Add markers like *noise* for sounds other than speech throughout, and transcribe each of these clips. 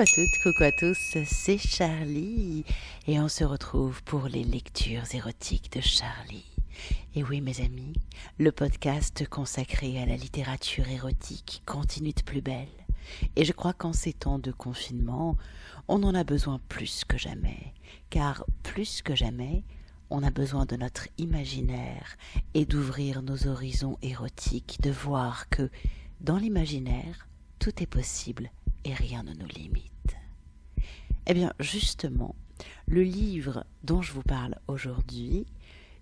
Coucou à toutes, coucou à tous, c'est Charlie et on se retrouve pour les lectures érotiques de Charlie. Et oui mes amis, le podcast consacré à la littérature érotique continue de plus belle. Et je crois qu'en ces temps de confinement, on en a besoin plus que jamais, car plus que jamais, on a besoin de notre imaginaire et d'ouvrir nos horizons érotiques, de voir que dans l'imaginaire, tout est possible et rien ne nous limite. Eh bien, justement, le livre dont je vous parle aujourd'hui,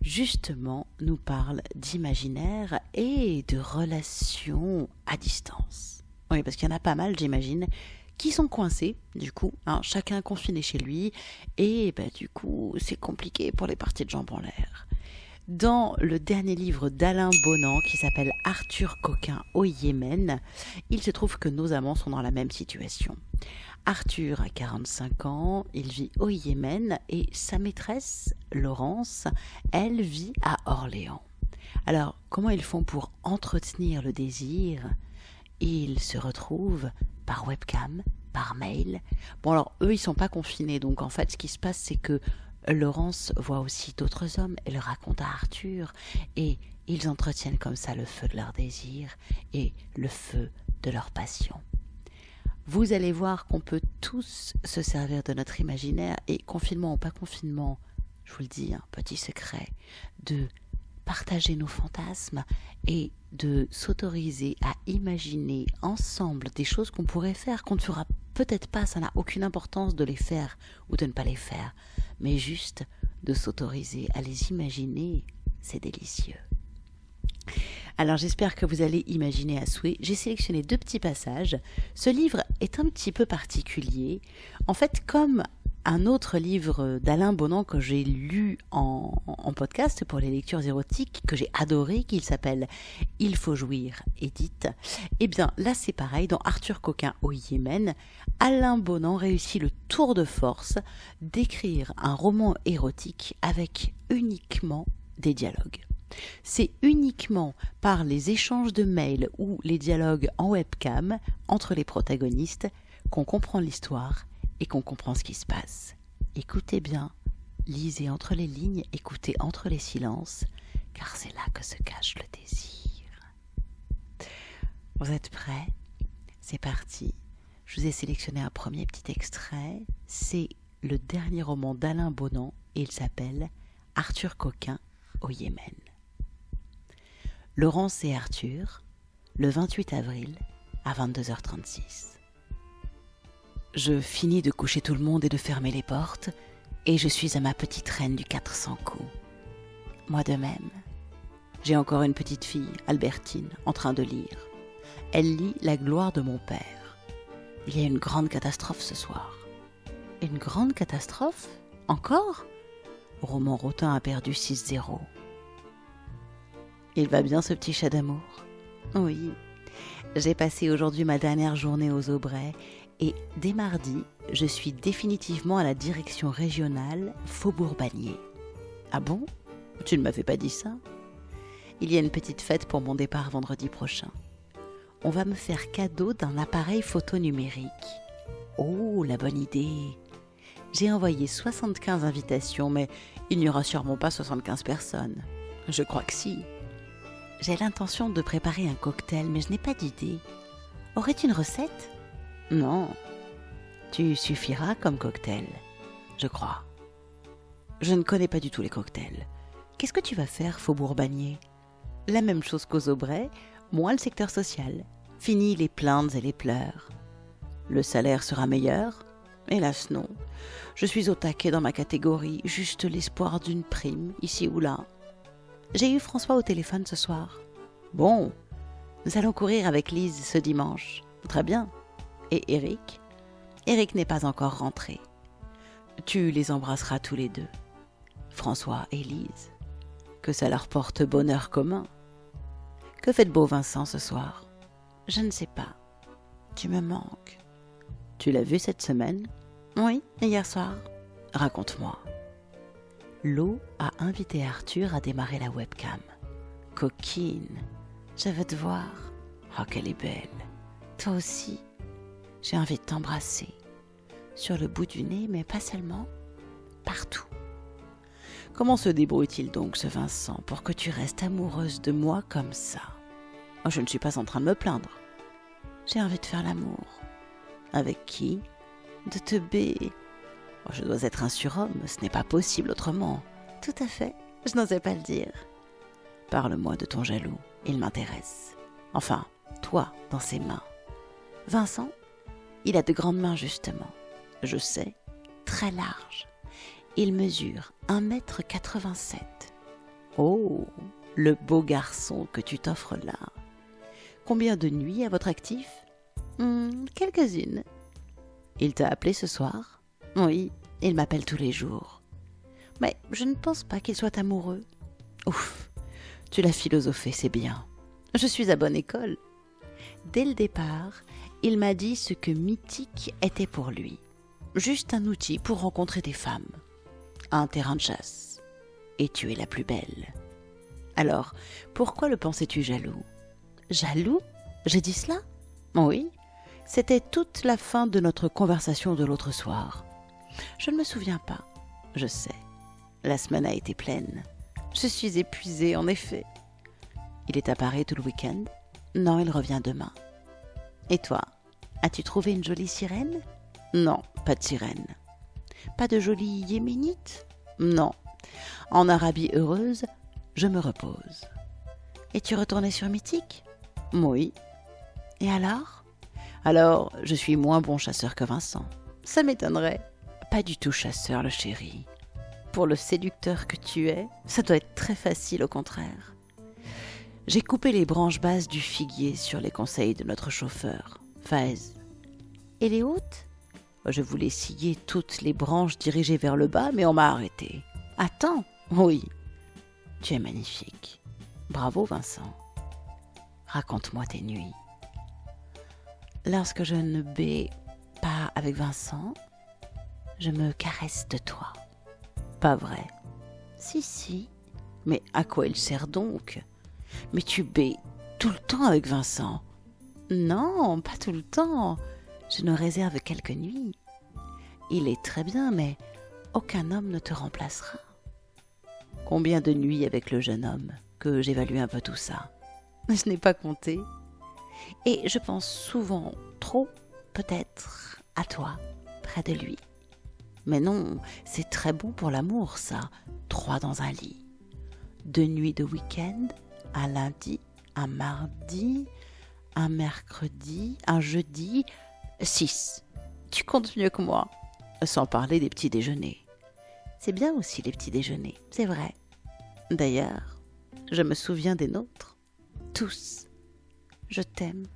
justement, nous parle d'imaginaire et de relations à distance. Oui, parce qu'il y en a pas mal, j'imagine, qui sont coincés, du coup, hein, chacun confiné chez lui, et bah, du coup, c'est compliqué pour les parties de jambes en l'air. Dans le dernier livre d'Alain Bonan qui s'appelle Arthur Coquin au Yémen, il se trouve que nos amants sont dans la même situation. Arthur a 45 ans, il vit au Yémen et sa maîtresse, Laurence, elle vit à Orléans. Alors, comment ils font pour entretenir le désir? Ils se retrouvent par webcam, par mail. Bon alors, eux, ils sont pas confinés, donc en fait, ce qui se passe, c'est que Laurence voit aussi d'autres hommes et le raconte à Arthur, et ils entretiennent comme ça le feu de leur désir et le feu de leur passion. Vous allez voir qu'on peut tous se servir de notre imaginaire, et confinement ou pas confinement, je vous le dis, un petit secret, de partager nos fantasmes et de s'autoriser à imaginer ensemble des choses qu'on pourrait faire, qu'on ne fera peut-être pas, ça n'a aucune importance de les faire ou de ne pas les faire, mais juste de s'autoriser à les imaginer, c'est délicieux. Alors j'espère que vous allez imaginer à souhait. J'ai sélectionné deux petits passages. Ce livre est un petit peu particulier. En fait, comme un autre livre d'Alain Bonan que j'ai lu en, podcast pour les lectures érotiques, que j'ai adoré, qu'il s'appelle Il faut jouir, édite. Eh bien, là c'est pareil, dans Arthur Coquin au Yémen, Alain Bonan réussit le tour de force d'écrire un roman érotique avec uniquement des dialogues. C'est uniquement par les échanges de mails ou les dialogues en webcam entre les protagonistes qu'on comprend l'histoire et qu'on comprend ce qui se passe. Écoutez bien, lisez entre les lignes, écoutez entre les silences, car c'est là que se cache le désir. Vous êtes prêts? C'est parti. Je vous ai sélectionné un premier petit extrait. C'est le dernier roman d'Alain Bonan et il s'appelle Arthur Coquin au Yémen. Laurence et Arthur, le 28 avril à 22h36. Je finis de coucher tout le monde et de fermer les portes, et je suis à ma petite reine du 400 coups. Moi de même. J'ai encore une petite fille, Albertine, en train de lire. Elle lit La gloire de mon père. Il y a une grande catastrophe ce soir. Une grande catastrophe? Encore? Roman Rotin a perdu 6-0. Il va bien ce petit chat d'amour? Oui. J'ai passé aujourd'hui ma dernière journée aux Aubrais et dès mardi, je suis définitivement à la direction régionale Faubourg-Bagné. Ah bon? Tu ne m'avais pas dit ça? Il y a une petite fête pour mon départ vendredi prochain. On va me faire cadeau d'un appareil photo numérique. Oh, la bonne idée J'ai envoyé 75 invitations, mais il n'y aura sûrement pas 75 personnes. Je crois que si. J'ai l'intention de préparer un cocktail, mais je n'ai pas d'idée. Aurais-tu une recette? Non. Tu suffiras comme cocktail, je crois. Je ne connais pas du tout les cocktails. Qu'est-ce que tu vas faire, Faubourg Bagné La même chose qu'aux Aubrais, moins le secteur social. Fini les plaintes et les pleurs. Le salaire sera meilleur Hélas non. Je suis au taquet dans ma catégorie, juste l'espoir d'une prime, ici ou là. J'ai eu François au téléphone ce soir. Bon, nous allons courir avec Lise ce dimanche. Très bien et Eric? Eric n'est pas encore rentré. Tu les embrasseras tous les deux. François et Lise. Que ça leur porte bonheur commun. Que fait beau Vincent ce soir? Je ne sais pas. Tu me manques. Tu l'as vu cette semaine? Oui, hier soir. Raconte-moi. L'eau a invité Arthur à démarrer la webcam. Coquine, je veux te voir. Oh, qu'elle est belle. Toi aussi. J'ai envie de t'embrasser. sur le bout du nez, mais pas seulement, partout. Comment se débrouille-t-il donc, ce Vincent, pour que tu restes amoureuse de moi comme ça? Oh, Je ne suis pas en train de me plaindre. J'ai envie de faire l'amour. Avec qui? De te b. Oh, je dois être un surhomme, ce n'est pas possible autrement. Tout à fait, je n'osais pas le dire. Parle-moi de ton jaloux, il m'intéresse. Enfin, toi, dans ses mains. Vincent, il a de grandes mains, justement. Je sais, très larges. Il mesure 1m87. Oh, le beau garçon que tu t'offres là. Combien de nuits à votre actif? Hmm, Quelques-unes. Il t'a appelé ce soir? Oui, il m'appelle tous les jours. Mais je ne pense pas qu'il soit amoureux. Ouf, tu l'as philosophé, c'est bien. Je suis à bonne école. Dès le départ, il m'a dit ce que mythique était pour lui. Juste un outil pour rencontrer des femmes un terrain de chasse. Et tu es la plus belle. Alors, pourquoi le pensais-tu jaloux? Jaloux? J'ai dit cela? Oui. C'était toute la fin de notre conversation de l'autre soir. Je ne me souviens pas. Je sais. La semaine a été pleine. Je suis épuisée, en effet. Il est à Paris tout le week-end? Non, il revient demain. Et toi As-tu trouvé une jolie sirène? Non, pas de sirène. Pas de jolie yéménite? Non. En Arabie heureuse, je me repose. Es-tu retourné sur Mythique? Oui. Et alors? Alors, je suis moins bon chasseur que Vincent. Ça m'étonnerait. Pas du tout chasseur, le chéri. Pour le séducteur que tu es, ça doit être très facile au contraire. J'ai coupé les branches basses du figuier sur les conseils de notre chauffeur, Faez. Et les hautes? Je voulais scier toutes les branches dirigées vers le bas, mais on m'a arrêté. Attends, oui. Tu es magnifique. Bravo, Vincent. Raconte-moi tes nuits. Lorsque je ne bais pas avec Vincent, je me caresse de toi. Pas vrai? Si, si. Mais à quoi il sert donc? Mais tu bais tout le temps avec Vincent. Non, pas tout le temps. Je nous réserve quelques nuits. Il est très bien, mais aucun homme ne te remplacera. Combien de nuits avec le jeune homme que j'évalue un peu tout ça? Je n'ai pas compté. Et je pense souvent trop, peut-être, à toi, près de lui. Mais non, c'est très bon pour l'amour, ça. Trois dans un lit. Deux nuits de week-end, un lundi, un mardi, un mercredi, un jeudi, Six. Tu comptes mieux que moi. Sans parler des petits déjeuners. C'est bien aussi les petits déjeuners, c'est vrai. D'ailleurs, je me souviens des nôtres. Tous. Je t'aime.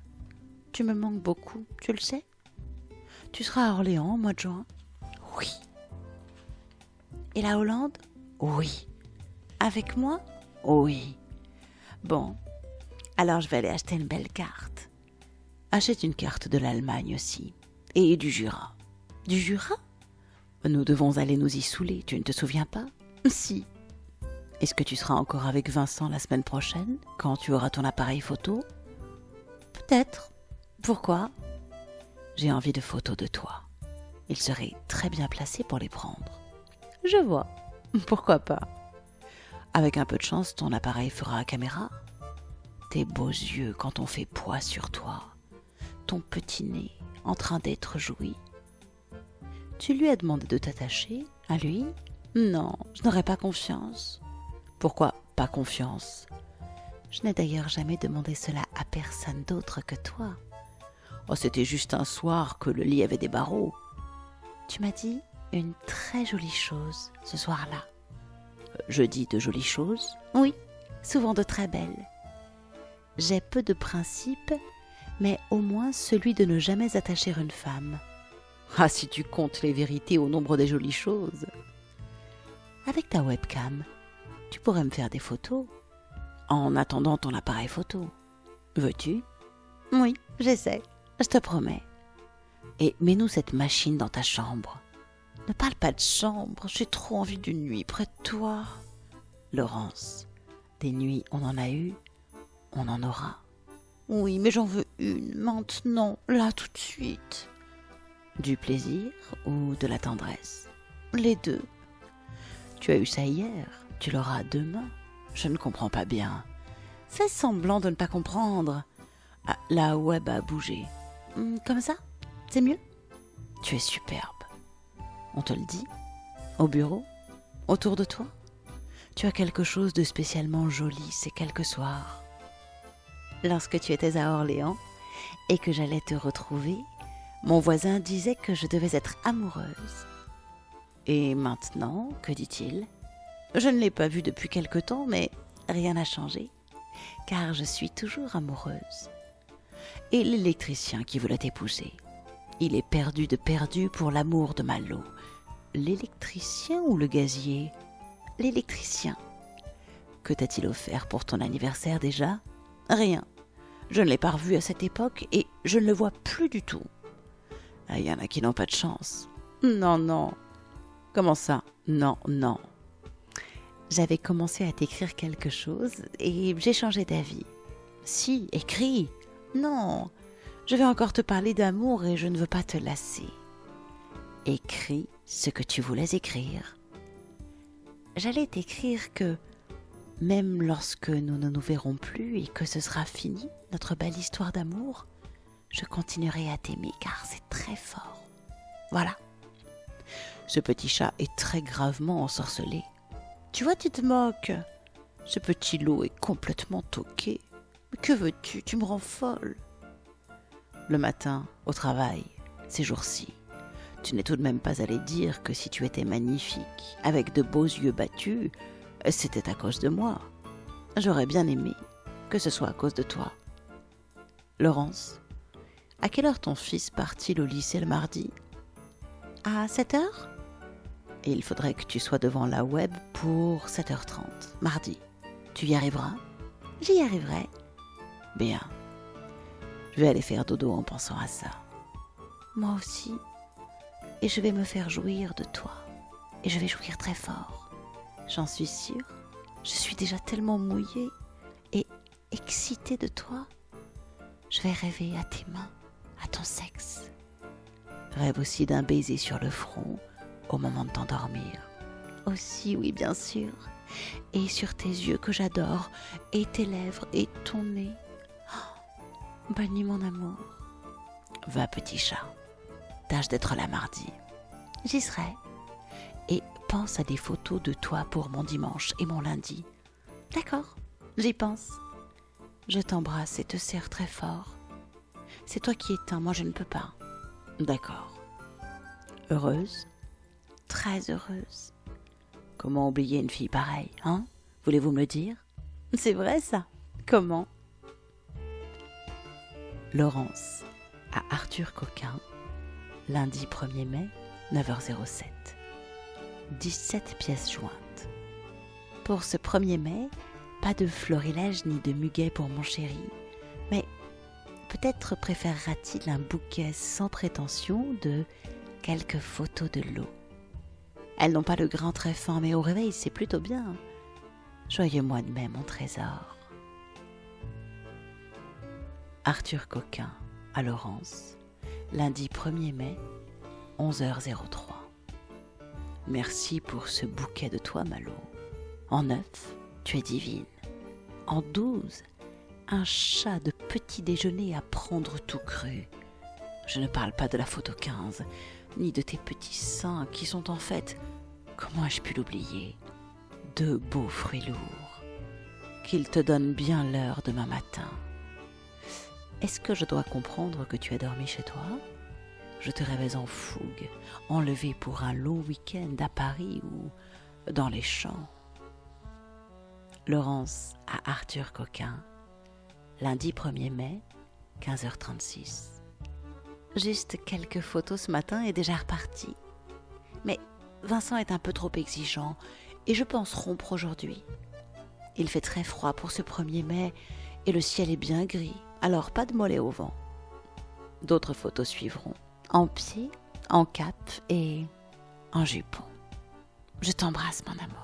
Tu me manques beaucoup, tu le sais Tu seras à Orléans au mois de juin Oui. Et la Hollande? Oui. Avec moi? Oui. Bon, alors je vais aller acheter une belle carte. Achète une carte de l'Allemagne aussi. Et du Jura. Du Jura? Nous devons aller nous y saouler, tu ne te souviens pas? *laughs* Si. Est-ce que tu seras encore avec Vincent la semaine prochaine, quand tu auras ton appareil photo? Peut-être. Pourquoi? J'ai envie de photos de toi. Il serait très bien placé pour les prendre. Je vois. Pourquoi pas? Avec un peu de chance, ton appareil fera caméra. Tes beaux yeux quand on fait poids sur toi ton petit nez en train d'être joui. Tu lui as demandé de t'attacher à lui Non, je n'aurais pas confiance. Pourquoi pas confiance? Je n'ai d'ailleurs jamais demandé cela à personne d'autre que toi. Oh, c'était juste un soir que le lit avait des barreaux. Tu m'as dit une très jolie chose ce soir-là. Je dis de jolies choses Oui, souvent de très belles. J'ai peu de principes mais au moins celui de ne jamais attacher une femme. Ah, si tu comptes les vérités au nombre des jolies choses. Avec ta webcam, tu pourrais me faire des photos. En attendant ton appareil photo. Veux-tu? Oui, j'essaie. Je te promets. Et mets-nous cette machine dans ta chambre. Ne parle pas de chambre, j'ai trop envie d'une nuit près de toi. Laurence, des nuits on en a eu, on en aura. Oui, mais j'en veux une, maintenant, là, tout de suite. Du plaisir ou de la tendresse? Les deux. Tu as eu ça hier, tu l'auras demain. Je ne comprends pas bien. Fais semblant de ne pas comprendre. Ah, la web a bougé. Comme ça? C'est mieux? Tu es superbe. On te le dit Au bureau Autour de toi Tu as quelque chose de spécialement joli ces quelques soirs. Lorsque tu étais à Orléans et que j'allais te retrouver, mon voisin disait que je devais être amoureuse. Et maintenant, que dit-il? Je ne l'ai pas vu depuis quelque temps, mais rien n'a changé, car je suis toujours amoureuse. Et l'électricien qui voulait t'épouser Il est perdu de perdu pour l'amour de Malo. L'électricien ou le gazier? L'électricien. Que t'a-t-il offert pour ton anniversaire déjà? Rien. Je ne l'ai pas revu à cette époque et je ne le vois plus du tout. Il ah, y en a qui n'ont pas de chance. Non, non. Comment ça? Non, non. J'avais commencé à t'écrire quelque chose et j'ai changé d'avis. Si, écris. Non, je vais encore te parler d'amour et je ne veux pas te lasser. Écris ce que tu voulais écrire. J'allais t'écrire que même lorsque nous ne nous verrons plus et que ce sera fini, notre belle histoire d'amour, je continuerai à t'aimer car c'est très fort. Voilà. Ce petit chat est très gravement ensorcelé. Tu vois, tu te moques. Ce petit loup est complètement toqué. Mais que veux-tu? Tu me rends folle. Le matin, au travail, ces jours-ci, tu n'es tout de même pas allé dire que si tu étais magnifique, avec de beaux yeux battus, c'était à cause de moi. J'aurais bien aimé que ce soit à cause de toi. Laurence, à quelle heure ton fils part-il au lycée le mardi? À 7 heures? Et il faudrait que tu sois devant la web pour 7h30, mardi. Tu y arriveras? J'y arriverai. Bien. Je vais aller faire dodo en pensant à ça. Moi aussi. Et je vais me faire jouir de toi. Et je vais jouir très fort. J'en suis sûre. Je suis déjà tellement mouillée et excitée de toi. Je vais rêver à tes mains à ton sexe. Rêve aussi d'un baiser sur le front au moment de t'endormir. Aussi, oui, bien sûr. Et sur tes yeux que j'adore, et tes lèvres, et ton nez. Bonne mon amour. Va, petit chat. Tâche d'être là mardi. J'y serai. Et pense à des photos de toi pour mon dimanche et mon lundi. D'accord, j'y pense. Je t'embrasse et te serre très fort. C'est toi qui éteins, moi je ne peux pas. D'accord. Heureuse? Très heureuse. Comment oublier une fille pareille, hein? Voulez-vous me le dire? C'est vrai ça. Comment? Laurence à Arthur Coquin, lundi 1er mai, 9h07. 17 pièces jointes. Pour ce 1er mai, pas de florilège ni de muguet pour mon chéri, mais Peut-être préférera-t-il un bouquet sans prétention de quelques photos de l'eau. Elles n'ont pas le grain très mais au réveil, c'est plutôt bien. Joyeux mois de mai, mon trésor. Arthur Coquin à Laurence, lundi 1er mai, 11h03. Merci pour ce bouquet de toi, Malo. En neuf, tu es divine. En douze, un chat de petit déjeuner à prendre tout cru. Je ne parle pas de la photo 15, ni de tes petits seins qui sont en fait, comment ai-je pu l'oublier, de beaux fruits lourds. Qu'ils te donnent bien l'heure demain matin. Est-ce que je dois comprendre que tu as dormi chez toi? Je te rêvais en fougue, enlevé pour un long week-end à Paris ou dans les champs. Laurence à Arthur Coquin, lundi 1er mai, 15h36. Juste quelques photos ce matin et déjà reparti. Mais Vincent est un peu trop exigeant et je pense rompre aujourd'hui. Il fait très froid pour ce 1er mai et le ciel est bien gris, alors pas de mollet au vent. D'autres photos suivront, en pied, en cap et en jupon. Je t'embrasse mon amour.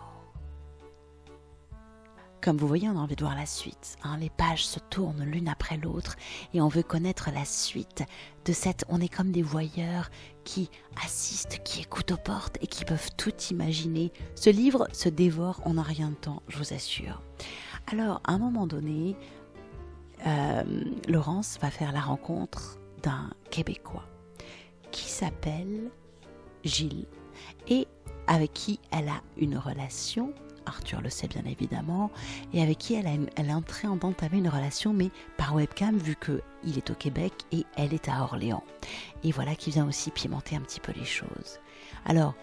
comme vous voyez, on a envie de voir la suite. Hein. Les pages se tournent l'une après l'autre et on veut connaître la suite de cette... On est comme des voyeurs qui assistent, qui écoutent aux portes et qui peuvent tout imaginer. Ce livre se dévore en un rien de temps, je vous assure. Alors, à un moment donné, euh, Laurence va faire la rencontre d'un Québécois qui s'appelle Gilles et avec qui elle a une relation Arthur le sait bien évidemment, et avec qui elle, est entrée en d'entamer une relation, mais par webcam, vu qu'il est au Québec et elle est à Orléans. Et voilà qui vient aussi pimenter un petit peu les choses. Alors,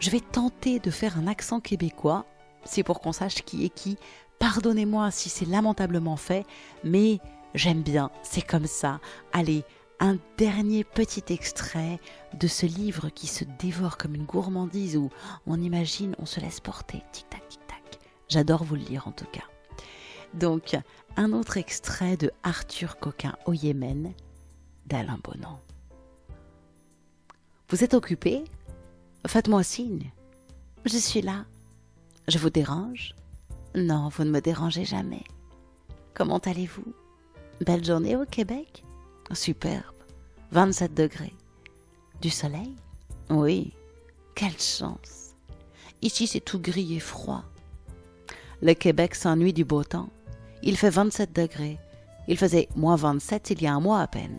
je vais tenter de faire un accent québécois, c'est pour qu'on sache qui est qui. Pardonnez-moi si c'est lamentablement fait, mais j'aime bien, c'est comme ça. Allez, un dernier petit extrait de ce livre qui se dévore comme une gourmandise où on imagine, on se laisse porter, tic-tac, tic-tac. J'adore vous le lire en tout cas. Donc, un autre extrait de Arthur Coquin au Yémen d'Alain Bonan. Vous êtes occupé? Faites-moi signe. Je suis là. Je vous dérange? Non, vous ne me dérangez jamais. Comment allez-vous? Belle journée au Québec? Superbe. 27 degrés. Du soleil? Oui. Quelle chance. Ici, c'est tout gris et froid. Le Québec s'ennuie du beau temps. Il fait 27 degrés. Il faisait moins 27 il y a un mois à peine.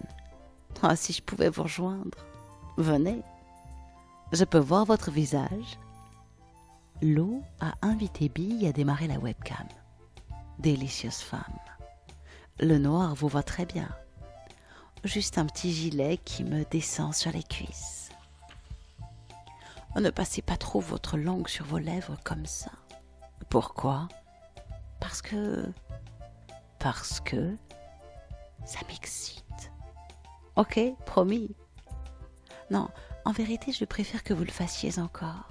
Ah, si je pouvais vous rejoindre. Venez. Je peux voir votre visage. L'eau a invité Bille à démarrer la webcam. Délicieuse femme. Le noir vous va très bien juste un petit gilet qui me descend sur les cuisses. Ne passez pas trop votre langue sur vos lèvres comme ça. Pourquoi? Parce que... Parce que... Ça m'excite. Ok, promis. Non, en vérité, je préfère que vous le fassiez encore.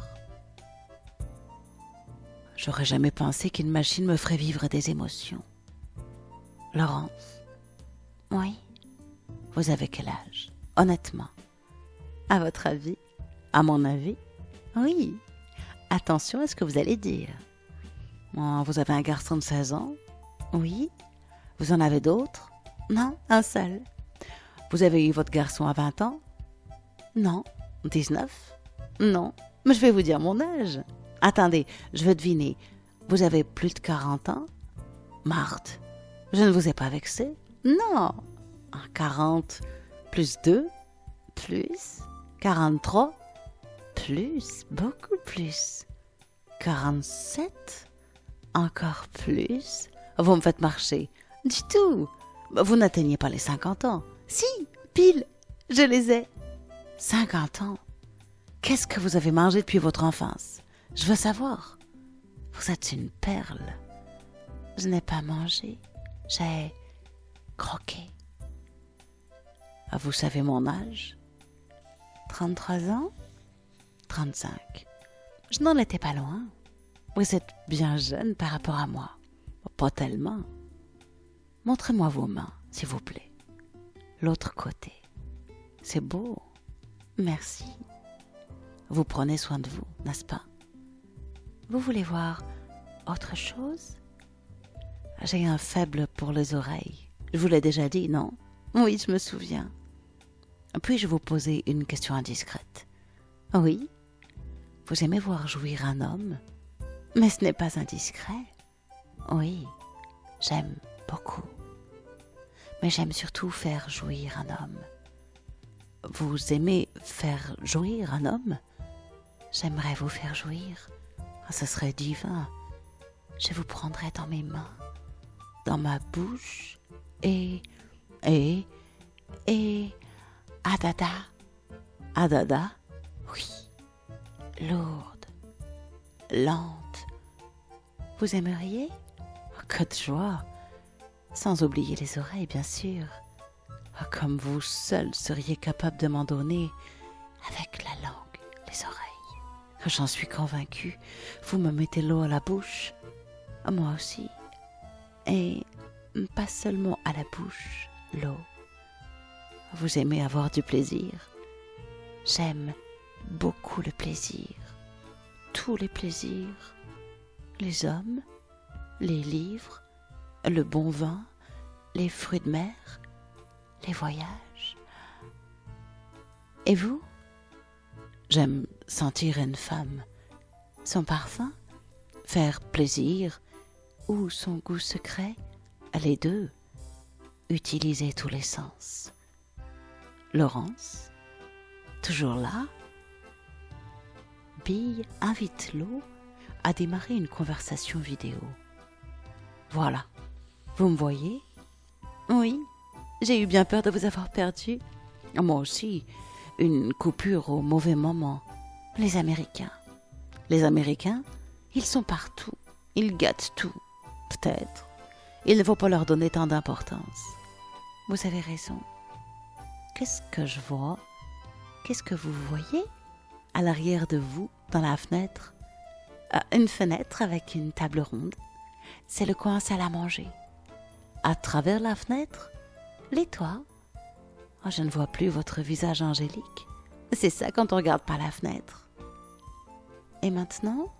J'aurais jamais pensé qu'une machine me ferait vivre des émotions. Laurence Oui vous avez quel âge? Honnêtement. À votre avis? À mon avis Oui. Attention à ce que vous allez dire. Vous avez un garçon de 16 ans? Oui. Vous en avez d'autres? Non, un seul. Vous avez eu votre garçon à 20 ans? Non. 19 Non. Mais je vais vous dire mon âge. Attendez, je veux deviner. Vous avez plus de 40 ans? Marthe, je ne vous ai pas vexé? Non. 40 plus 2 plus 43 plus, beaucoup plus. 47 Encore plus Vous me faites marcher. Du tout. Vous n'atteignez pas les 50 ans. Si, pile, je les ai. 50 ans Qu'est-ce que vous avez mangé depuis votre enfance? Je veux savoir. Vous êtes une perle. Je n'ai pas mangé. J'ai croqué. Ah, vous savez mon âge? 33 ans? 35. Je n'en étais pas loin. Vous êtes bien jeune par rapport à moi. Pas tellement. Montrez-moi vos mains, s'il vous plaît. L'autre côté. C'est beau. Merci. Vous prenez soin de vous, n'est-ce pas? Vous voulez voir autre chose? J'ai un faible pour les oreilles. Je vous l'ai déjà dit, non? Oui, je me souviens. Puis-je vous poser une question indiscrète? Oui Vous aimez voir jouir un homme? Mais ce n'est pas indiscret. Oui, j'aime beaucoup. Mais j'aime surtout faire jouir un homme. Vous aimez faire jouir un homme? J'aimerais vous faire jouir. Ah, ce serait divin. Je vous prendrais dans mes mains, dans ma bouche, et, et, et, Adada. Adada? Oui. Lourde. Lente. Vous aimeriez? Oh, Que de joie Sans oublier les oreilles, bien sûr. Oh, comme vous seul seriez capable de m'en donner avec la langue, les oreilles. J'en suis convaincue. Vous me mettez l'eau à la bouche. Moi aussi. Et pas seulement à la bouche, l'eau vous aimez avoir du plaisir. J'aime beaucoup le plaisir. Tous les plaisirs. Les hommes, les livres, le bon vin, les fruits de mer, les voyages. Et vous? J'aime sentir une femme, son parfum, faire plaisir ou son goût secret, les deux, utiliser tous les sens. Laurence, toujours là? Bill invite l'eau à démarrer une conversation vidéo. Voilà, vous me voyez? Oui, j'ai eu bien peur de vous avoir perdu. Moi aussi, une coupure au mauvais moment. Les Américains. Les Américains, ils sont partout. Ils gâtent tout. Peut-être. Il ne faut pas leur donner tant d'importance. Vous avez raison. Qu'est-ce que je vois? Qu'est-ce que vous voyez? À l'arrière de vous, dans la fenêtre euh, Une fenêtre avec une table ronde. C'est le coin salle à manger. À travers la fenêtre, les toits. Oh, je ne vois plus votre visage angélique. C'est ça quand on regarde par la fenêtre. Et maintenant?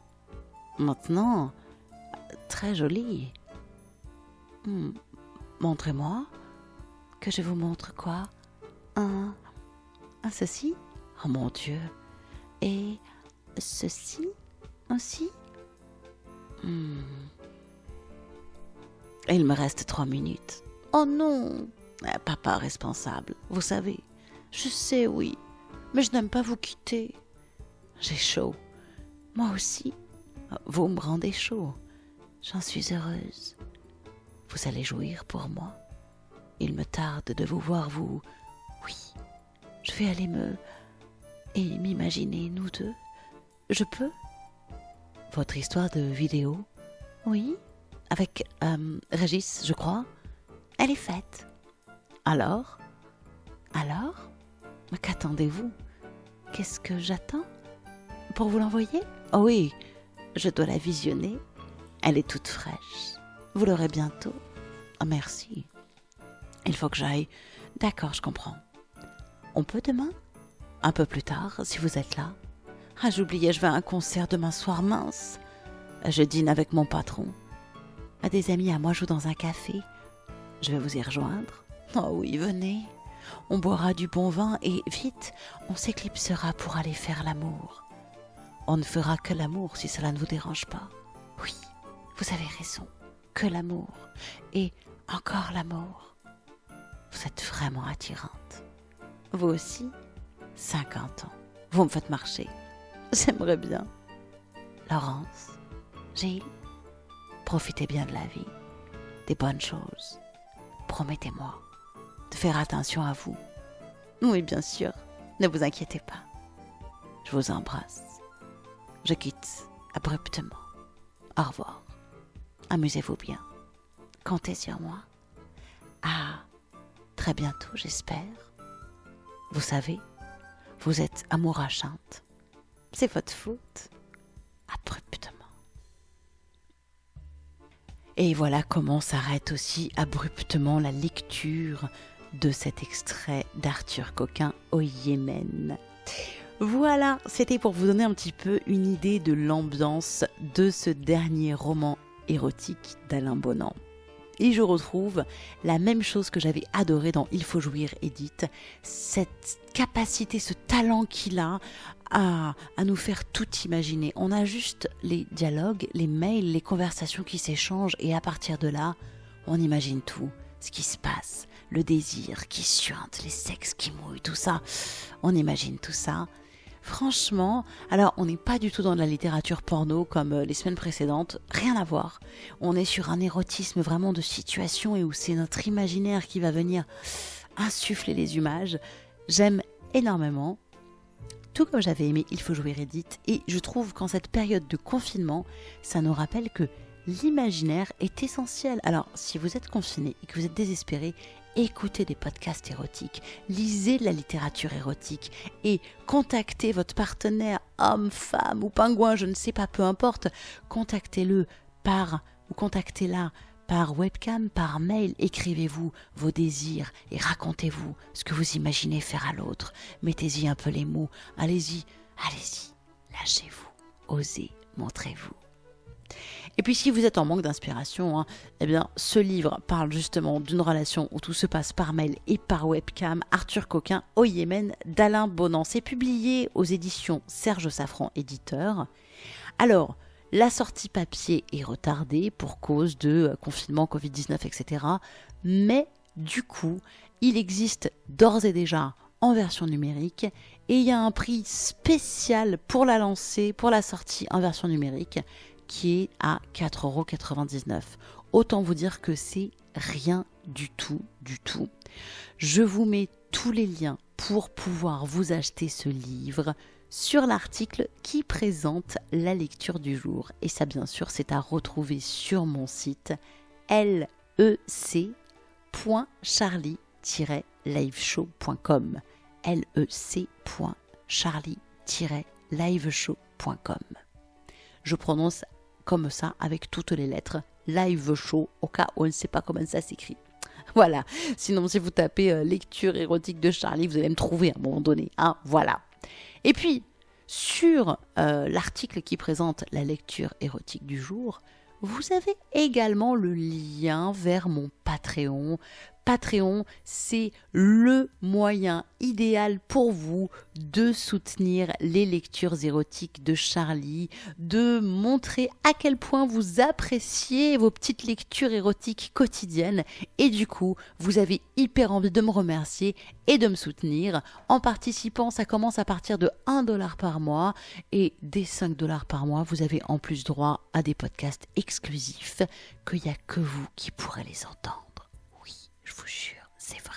Maintenant, très joli. Hmm, montrez-moi. Que je vous montre quoi? Un. Un ceci? Oh mon Dieu. Et ceci aussi? Hmm. Il me reste trois minutes. Oh non eh, Papa responsable, vous savez. Je sais, oui, mais je n'aime pas vous quitter. J'ai chaud. Moi aussi. Vous me rendez chaud. J'en suis heureuse. Vous allez jouir pour moi. Il me tarde de vous voir, vous. Oui, je vais aller me. et m'imaginer, nous deux. Je peux? Votre histoire de vidéo? Oui, avec euh, Régis, je crois. Elle est faite. Alors? Alors? Qu'attendez-vous? Qu'est-ce que j'attends? Pour vous l'envoyer? Oh oui, je dois la visionner. Elle est toute fraîche. Vous l'aurez bientôt. Oh, merci. Il faut que j'aille. D'accord, je comprends. On peut demain? Un peu plus tard, si vous êtes là. Ah, j'oubliais, je vais à un concert demain soir, mince. Je dîne avec mon patron. Des amis à moi jouent dans un café. Je vais vous y rejoindre. Oh oui, venez. On boira du bon vin et vite, on s'éclipsera pour aller faire l'amour. On ne fera que l'amour si cela ne vous dérange pas. Oui, vous avez raison, que l'amour. Et encore l'amour. Vous êtes vraiment attirante. Vous aussi 50 ans. Vous me faites marcher. J'aimerais bien. Laurence, Gilles, profitez bien de la vie, des bonnes choses. Promettez-moi de faire attention à vous. Oui, bien sûr, ne vous inquiétez pas. Je vous embrasse. Je quitte abruptement. Au revoir. Amusez-vous bien. Comptez sur moi. À très bientôt, j'espère. Vous savez, vous êtes amourachante. C'est votre faute. Abruptement. Et voilà comment s'arrête aussi abruptement la lecture de cet extrait d'Arthur Coquin au Yémen. Voilà, c'était pour vous donner un petit peu une idée de l'ambiance de ce dernier roman érotique d'Alain Bonan. Et je retrouve la même chose que j'avais adoré dans Il faut jouir Edith, cette capacité, ce talent qu'il a à, à, nous faire tout imaginer. On a juste les dialogues, les mails, les conversations qui s'échangent et à partir de là, on imagine tout, ce qui se passe, le désir qui suinte, les sexes qui mouillent, tout ça. On imagine tout ça. Franchement, alors on n'est pas du tout dans la littérature porno comme euh, les semaines précédentes, rien à voir. On est sur un érotisme vraiment de situation et où c'est notre imaginaire qui va venir insuffler les images. J'aime énormément. Tout comme j'avais aimé Il faut jouer Edith, et je trouve qu'en cette période de confinement, ça nous rappelle que l'imaginaire est essentiel. Alors, si vous êtes confiné et que vous êtes désespéré, écoutez des podcasts érotiques, lisez de la littérature érotique et contactez votre partenaire, homme, femme ou pingouin, je ne sais pas, peu importe, contactez-le par ou contactez-la par webcam, par mail, écrivez-vous vos désirs et racontez-vous ce que vous imaginez faire à l'autre. Mettez-y un peu les mots, allez-y, allez-y, lâchez-vous, osez, montrez-vous. Et puis si vous êtes en manque d'inspiration, hein, eh bien ce livre parle justement d'une relation où tout se passe par mail et par webcam. Arthur Coquin au Yémen d'Alain Bonan. C'est publié aux éditions Serge Safran, éditeur. Alors, la sortie papier est retardée pour cause de euh, confinement, Covid-19, etc. Mais du coup, il existe d'ores et déjà en version numérique et il y a un prix spécial pour la lancer, pour la sortie en version numérique qui est à 4,99€. Autant vous dire que c'est rien du tout, du tout. Je vous mets tous les liens pour pouvoir vous acheter ce livre sur l'article qui présente la lecture du jour. Et ça, bien sûr, c'est à retrouver sur mon site lec.charlie-liveshow.com lec.charlie-liveshow.com Je prononce comme ça avec toutes les lettres. Live show, au cas où on ne sait pas comment ça s'écrit. *laughs* Voilà. Sinon, si vous tapez euh, lecture érotique de Charlie, vous allez me trouver à un moment donné. Hein voilà. Et puis, sur euh, l'article qui présente la lecture érotique du jour, vous avez également le lien vers mon Patreon Patreon, c'est le moyen idéal pour vous de soutenir les lectures érotiques de Charlie, de montrer à quel point vous appréciez vos petites lectures érotiques quotidiennes. Et du coup, vous avez hyper envie de me remercier et de me soutenir. En participant, ça commence à partir de 1 dollar par mois. Et des 5 dollars par mois, vous avez en plus droit à des podcasts exclusifs qu'il n'y a que vous qui pourrez les entendre je vous jure, c'est vrai.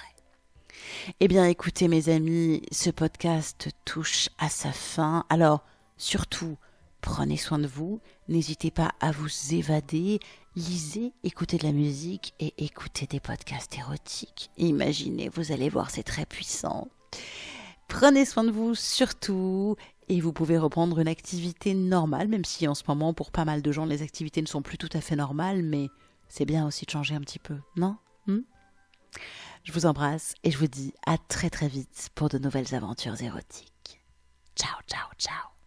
Eh bien écoutez mes amis, ce podcast touche à sa fin. Alors surtout, prenez soin de vous, n'hésitez pas à vous évader, lisez, écoutez de la musique et écoutez des podcasts érotiques. Imaginez, vous allez voir, c'est très puissant. Prenez soin de vous surtout et vous pouvez reprendre une activité normale, même si en ce moment pour pas mal de gens les activités ne sont plus tout à fait normales, mais c'est bien aussi de changer un petit peu, non? Hmm? Je vous embrasse et je vous dis à très très vite pour de nouvelles aventures érotiques. Ciao, ciao, ciao.